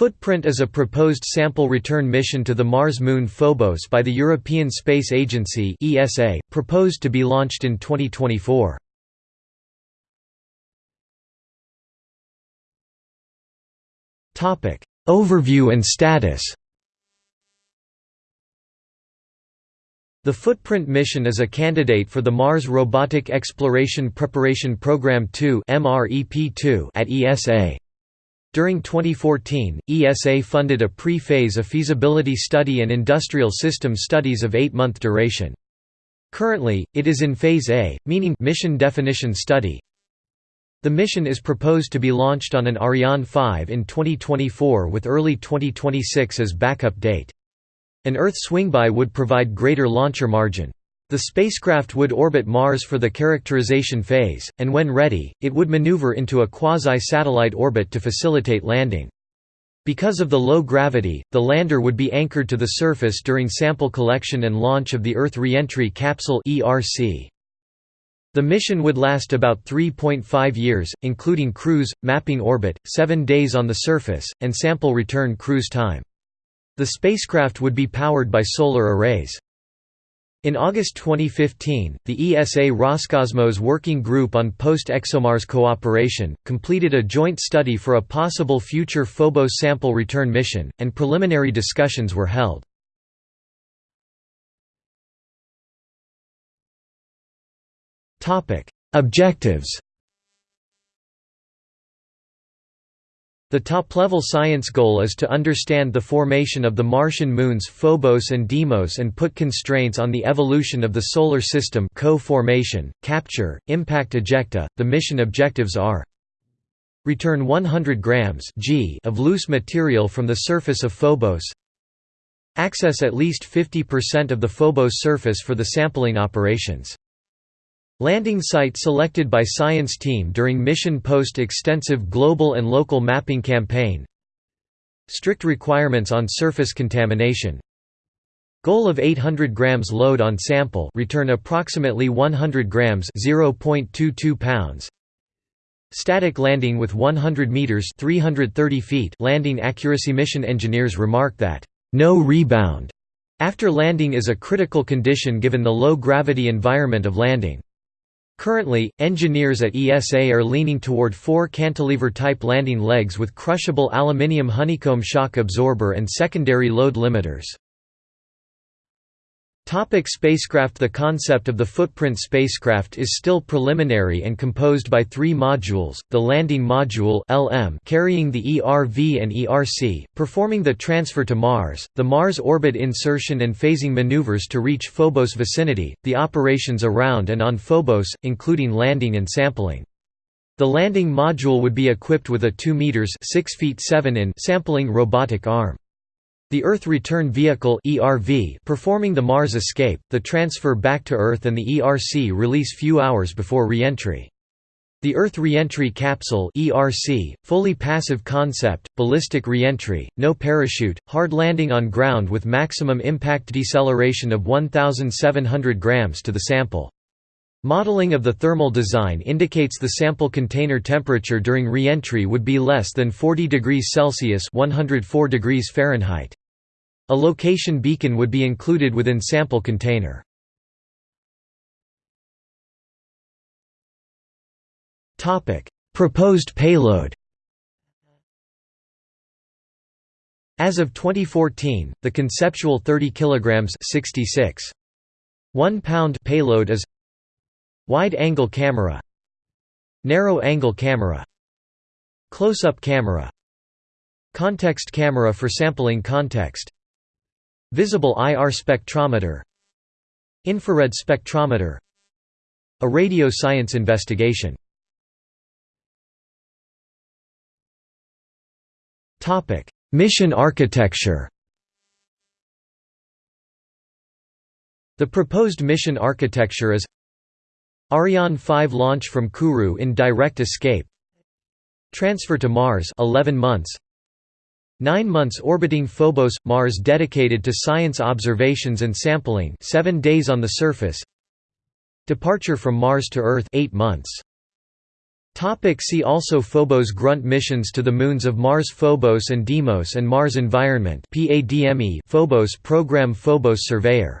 Phootprint is a proposed sample return mission to the Mars moon Phobos by the European Space Agency (ESA), proposed to be launched in 2024. Topic: Overview and status. The Phootprint mission is a candidate for the Mars Robotic Exploration Preparation Program 2 at ESA. During 2014, ESA funded a pre-phase a feasibility study and industrial system studies of eight-month duration. Currently, it is in Phase A, meaning mission definition study. The mission is proposed to be launched on an Ariane 5 in 2024 with early 2026 as backup date. An Earth swingby would provide greater launcher margin. The spacecraft would orbit Mars for the characterization phase, and when ready, it would maneuver into a quasi-satellite orbit to facilitate landing. Because of the low gravity, the lander would be anchored to the surface during sample collection and launch of the Earth Reentry Capsule The mission would last about 3.5 years, including cruise, mapping orbit, 7 days on the surface, and sample return cruise time. The spacecraft would be powered by solar arrays. In August 2015, the ESA Roscosmos Working Group on Post-ExoMars Cooperation, completed a joint study for a possible future Phobos sample return mission, and preliminary discussions were held. Objectives The top-level science goal is to understand the formation of the Martian moons Phobos and Deimos and put constraints on the evolution of the Solar System co-formation, capture, impact ejecta. The mission objectives are Return 100 grams g of loose material from the surface of Phobos Access at least 50% of the Phobos surface for the sampling operations Landing site selected by science team during mission post-extensive global and local mapping campaign. Strict requirements on surface contamination. Goal of 800 grams load on sample. Return approximately 100 grams 0.22 pounds. Static landing with 100 meters 330 feet. Landing accuracy. Mission engineers remark that no rebound. After landing is a critical condition given the low gravity environment of landing Currently, engineers at ESA are leaning toward four cantilever-type landing legs with crushable aluminium honeycomb shock absorber and secondary load limiters. Topic spacecraft The concept of the Phootprint spacecraft is still preliminary and composed by three modules, the landing module LM carrying the ERV and ERC, performing the transfer to Mars, the Mars orbit insertion and phasing maneuvers to reach Phobos vicinity, the operations around and on Phobos, including landing and sampling. The landing module would be equipped with a 2 meters 6 feet 7 in sampling robotic arm. The Earth Return Vehicle (ERV) performing the Mars escape, the transfer back to Earth and the ERC release few hours before reentry. The Earth Reentry Capsule (ERC), fully passive concept, ballistic reentry, no parachute, hard landing on ground with maximum impact deceleration of 1700 grams to the sample. Modeling of the thermal design indicates the sample container temperature during reentry would be less than 40 degrees Celsius (104 degrees Fahrenheit). A location beacon would be included within sample container. Proposed payload As of 2014, the conceptual 30 kg 66 1 pound payload is wide-angle camera narrow-angle camera close-up camera context camera for sampling context Visible IR spectrometer. Infrared spectrometer. A radio science investigation. Mission architecture. The proposed mission architecture is Ariane 5 launch from Kourou in direct escape. Transfer to Mars 11 months Nine months orbiting Phobos – Mars dedicated to science observations and sampling. Seven days on the surface. Departure from Mars to Earth. Eight months. Topic see also Phobos grunt missions to the moons of Mars Phobos and Deimos and Mars Environment. Phobos program Phobos Surveyor